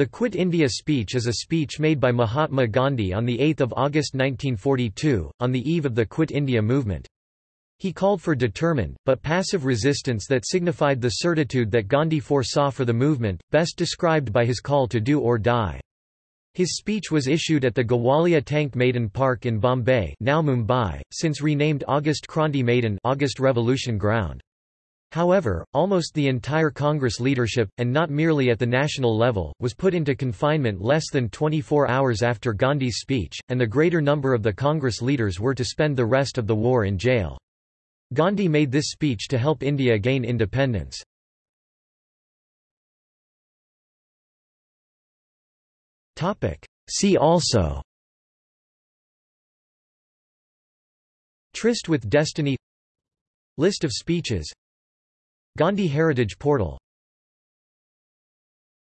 The Quit India speech is a speech made by Mahatma Gandhi on 8 August 1942, on the eve of the Quit India movement. He called for determined, but passive resistance that signified the certitude that Gandhi foresaw for the movement, best described by his call to do or die. His speech was issued at the Gowalia Tank Maidan Park in Bombay now Mumbai, since renamed August Kranti Maidan August Revolution Ground. However, almost the entire Congress leadership, and not merely at the national level, was put into confinement less than 24 hours after Gandhi's speech, and the greater number of the Congress leaders were to spend the rest of the war in jail. Gandhi made this speech to help India gain independence. See also Tryst with Destiny List of speeches Gandhi Heritage Portal